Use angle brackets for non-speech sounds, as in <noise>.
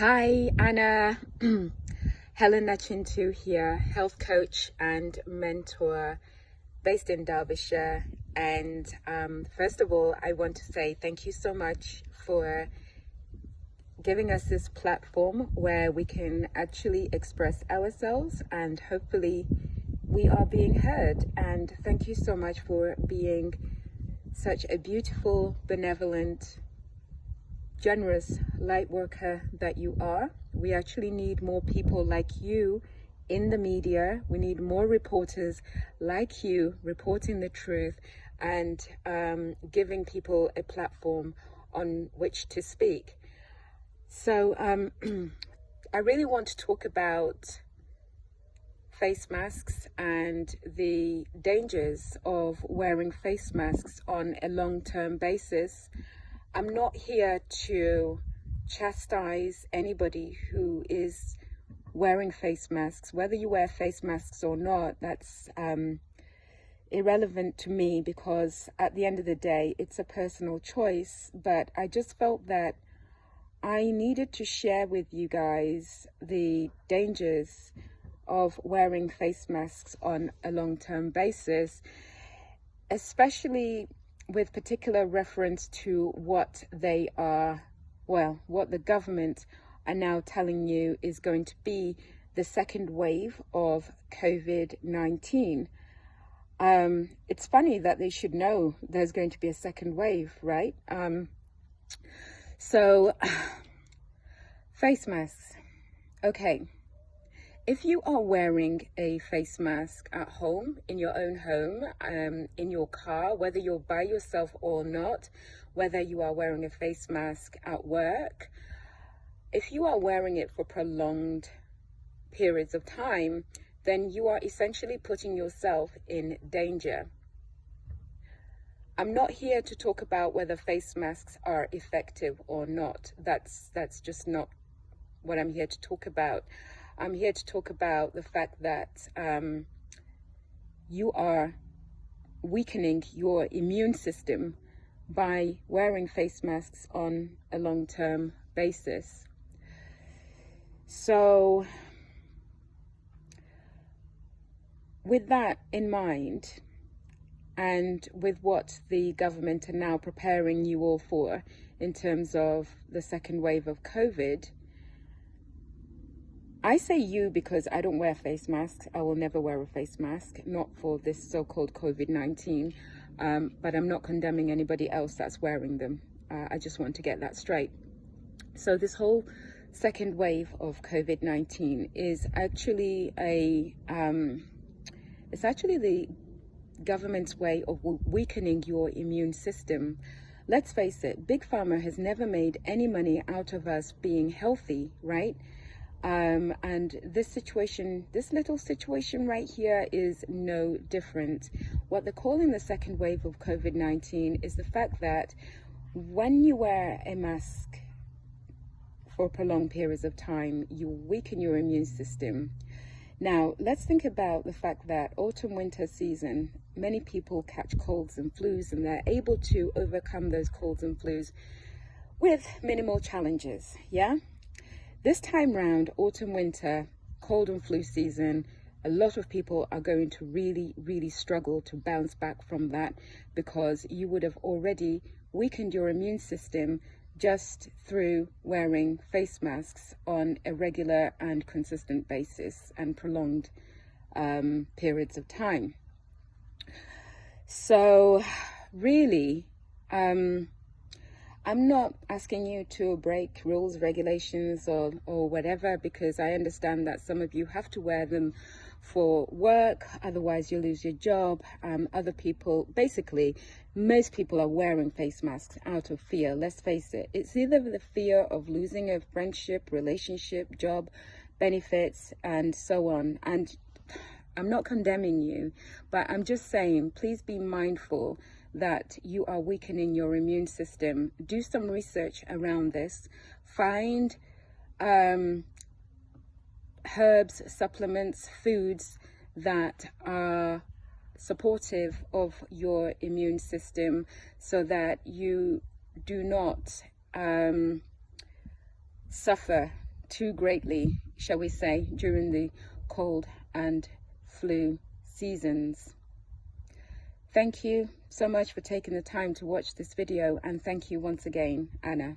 Hi, Anna. <clears throat> Helen Nachintu here, health coach and mentor based in Derbyshire. And um, first of all, I want to say thank you so much for giving us this platform where we can actually express ourselves and hopefully we are being heard. And thank you so much for being such a beautiful, benevolent, generous light worker that you are. We actually need more people like you in the media. We need more reporters like you reporting the truth and um, giving people a platform on which to speak. So um, <clears throat> I really want to talk about face masks and the dangers of wearing face masks on a long-term basis I'm not here to chastise anybody who is wearing face masks. Whether you wear face masks or not, that's um, irrelevant to me because at the end of the day, it's a personal choice. But I just felt that I needed to share with you guys the dangers of wearing face masks on a long-term basis, especially with particular reference to what they are, well, what the government are now telling you is going to be the second wave of COVID-19. Um, it's funny that they should know there's going to be a second wave, right? Um, so, <sighs> face masks. Okay if you are wearing a face mask at home, in your own home, um, in your car, whether you're by yourself or not, whether you are wearing a face mask at work, if you are wearing it for prolonged periods of time, then you are essentially putting yourself in danger. I'm not here to talk about whether face masks are effective or not. That's, that's just not what I'm here to talk about. I'm here to talk about the fact that um, you are weakening your immune system by wearing face masks on a long-term basis. So with that in mind, and with what the government are now preparing you all for in terms of the second wave of COVID, I say you because I don't wear face masks. I will never wear a face mask, not for this so-called COVID-19, um, but I'm not condemning anybody else that's wearing them. Uh, I just want to get that straight. So this whole second wave of COVID-19 is actually a, um, it's actually the government's way of weakening your immune system. Let's face it, Big Pharma has never made any money out of us being healthy, right? Um, and this situation, this little situation right here is no different. What they're calling the second wave of COVID-19 is the fact that when you wear a mask for prolonged periods of time, you weaken your immune system. Now, let's think about the fact that autumn winter season, many people catch colds and flus and they're able to overcome those colds and flus with minimal challenges, yeah? This time round, autumn, winter, cold and flu season, a lot of people are going to really, really struggle to bounce back from that because you would have already weakened your immune system just through wearing face masks on a regular and consistent basis and prolonged um, periods of time. So really, um, I'm not asking you to break rules, regulations, or, or whatever, because I understand that some of you have to wear them for work, otherwise you lose your job. Um, other people, basically, most people are wearing face masks out of fear. Let's face it. It's either the fear of losing a friendship, relationship, job, benefits, and so on. And I'm not condemning you, but I'm just saying, please be mindful that you are weakening your immune system. Do some research around this. Find um, herbs, supplements, foods that are supportive of your immune system so that you do not um, suffer too greatly, shall we say, during the cold and flu seasons. Thank you so much for taking the time to watch this video and thank you once again, Anna.